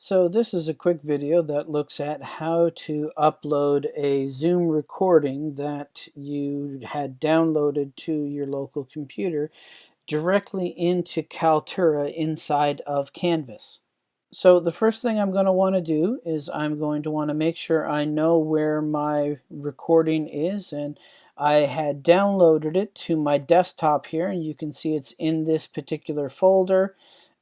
So this is a quick video that looks at how to upload a Zoom recording that you had downloaded to your local computer directly into Kaltura inside of Canvas. So the first thing I'm going to want to do is I'm going to want to make sure I know where my recording is and I had downloaded it to my desktop here and you can see it's in this particular folder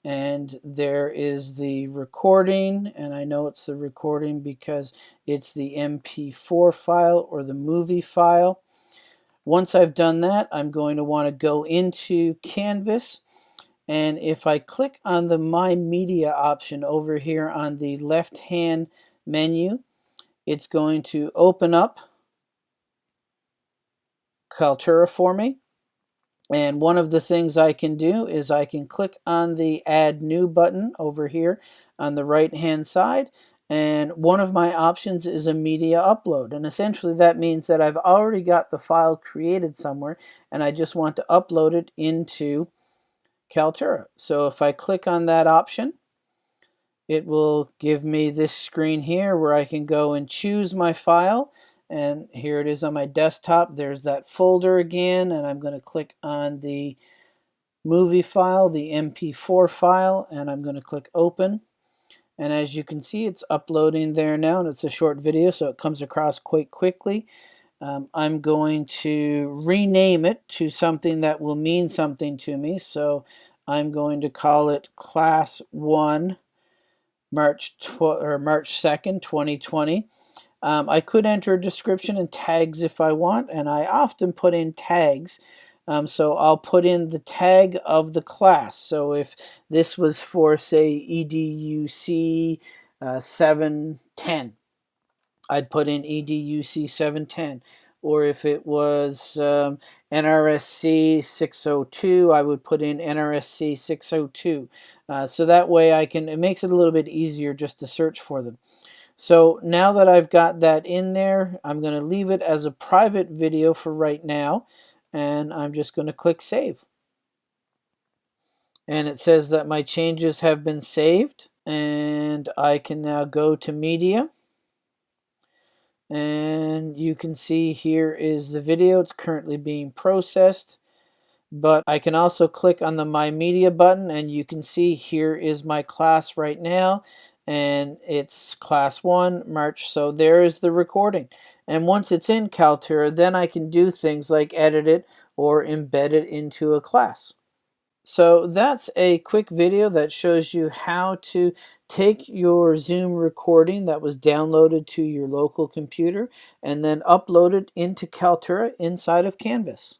and there is the recording and I know it's the recording because it's the MP4 file or the movie file. Once I've done that I'm going to want to go into Canvas and if I click on the My Media option over here on the left hand menu it's going to open up Kaltura for me and one of the things I can do is I can click on the Add New button over here on the right hand side. And one of my options is a media upload. And essentially that means that I've already got the file created somewhere and I just want to upload it into Kaltura. So if I click on that option, it will give me this screen here where I can go and choose my file and here it is on my desktop. There's that folder again and I'm going to click on the movie file the mp4 file and I'm going to click open. And as you can see it's uploading there now and it's a short video so it comes across quite quickly. Um, I'm going to rename it to something that will mean something to me so I'm going to call it class 1 March or March 2nd 2020 um, I could enter a description and tags if I want, and I often put in tags. Um, so I'll put in the tag of the class. So if this was for, say, EDUC uh, 710, I'd put in EDUC 710. Or if it was um, NRSC 602, I would put in NRSC 602. Uh, so that way I can, it makes it a little bit easier just to search for them. So now that I've got that in there, I'm going to leave it as a private video for right now. And I'm just going to click Save. And it says that my changes have been saved. And I can now go to Media. And you can see here is the video. It's currently being processed. But I can also click on the My Media button and you can see here is my class right now and it's class 1 March so there is the recording and once it's in Kaltura then I can do things like edit it or embed it into a class. So that's a quick video that shows you how to take your Zoom recording that was downloaded to your local computer and then upload it into Kaltura inside of Canvas.